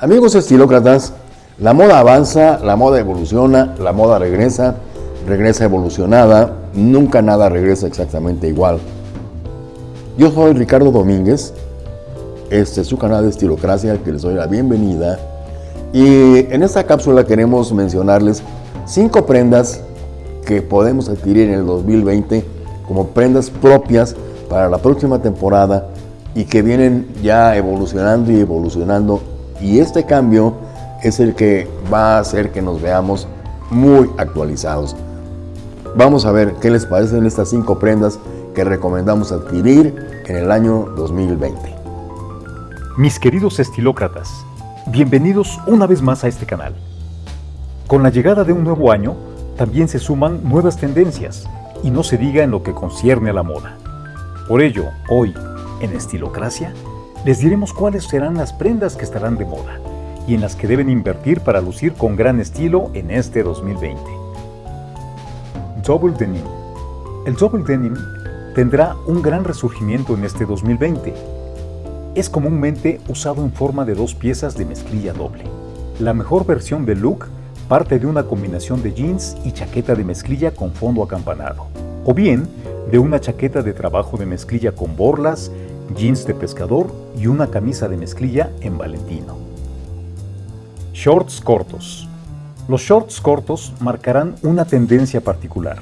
Amigos estilócratas, la moda avanza, la moda evoluciona, la moda regresa, regresa evolucionada, nunca nada regresa exactamente igual. Yo soy Ricardo Domínguez, este es su canal de Estilocracia que les doy la bienvenida y en esta cápsula queremos mencionarles cinco prendas que podemos adquirir en el 2020 como prendas propias para la próxima temporada y que vienen ya evolucionando y evolucionando y este cambio es el que va a hacer que nos veamos muy actualizados. Vamos a ver qué les parecen estas cinco prendas que recomendamos adquirir en el año 2020. Mis queridos estilócratas, bienvenidos una vez más a este canal. Con la llegada de un nuevo año, también se suman nuevas tendencias, y no se diga en lo que concierne a la moda. Por ello, hoy, en Estilocracia, les diremos cuáles serán las prendas que estarán de moda y en las que deben invertir para lucir con gran estilo en este 2020. Double Denim El Double Denim tendrá un gran resurgimiento en este 2020. Es comúnmente usado en forma de dos piezas de mezclilla doble. La mejor versión del look parte de una combinación de jeans y chaqueta de mezclilla con fondo acampanado, o bien de una chaqueta de trabajo de mezclilla con borlas, jeans de pescador y una camisa de mezclilla en Valentino. Shorts cortos. Los shorts cortos marcarán una tendencia particular.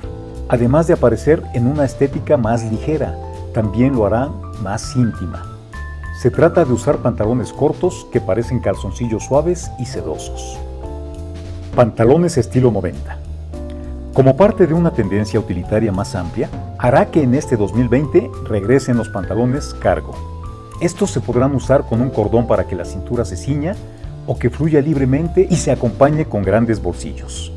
Además de aparecer en una estética más ligera, también lo harán más íntima. Se trata de usar pantalones cortos que parecen calzoncillos suaves y sedosos. Pantalones estilo 90. Como parte de una tendencia utilitaria más amplia, hará que en este 2020 regresen los pantalones cargo. Estos se podrán usar con un cordón para que la cintura se ciña o que fluya libremente y se acompañe con grandes bolsillos.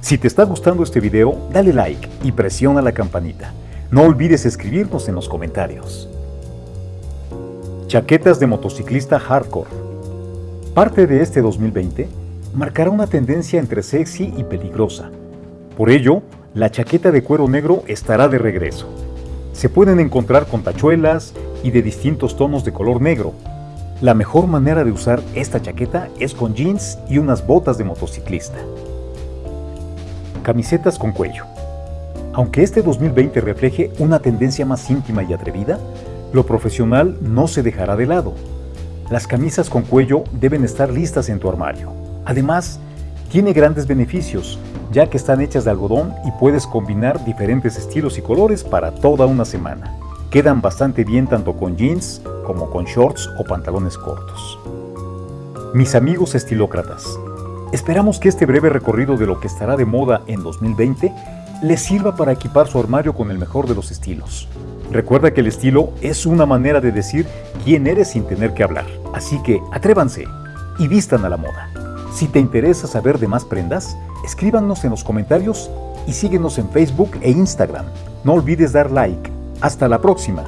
Si te está gustando este video, dale like y presiona la campanita. No olvides escribirnos en los comentarios. Chaquetas de motociclista hardcore. Parte de este 2020 marcará una tendencia entre sexy y peligrosa, por ello, la chaqueta de cuero negro estará de regreso. Se pueden encontrar con tachuelas y de distintos tonos de color negro. La mejor manera de usar esta chaqueta es con jeans y unas botas de motociclista. Camisetas con cuello. Aunque este 2020 refleje una tendencia más íntima y atrevida, lo profesional no se dejará de lado. Las camisas con cuello deben estar listas en tu armario. Además, tiene grandes beneficios, ya que están hechas de algodón y puedes combinar diferentes estilos y colores para toda una semana. Quedan bastante bien tanto con jeans como con shorts o pantalones cortos. Mis amigos estilócratas, esperamos que este breve recorrido de lo que estará de moda en 2020 les sirva para equipar su armario con el mejor de los estilos. Recuerda que el estilo es una manera de decir quién eres sin tener que hablar, así que atrévanse y vistan a la moda. Si te interesa saber de más prendas, escríbanos en los comentarios y síguenos en Facebook e Instagram. No olvides dar like. Hasta la próxima.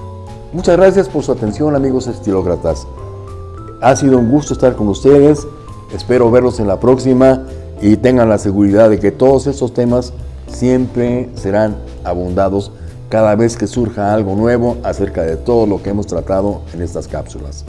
Muchas gracias por su atención amigos estilócratas. Ha sido un gusto estar con ustedes. Espero verlos en la próxima y tengan la seguridad de que todos estos temas siempre serán abundados cada vez que surja algo nuevo acerca de todo lo que hemos tratado en estas cápsulas.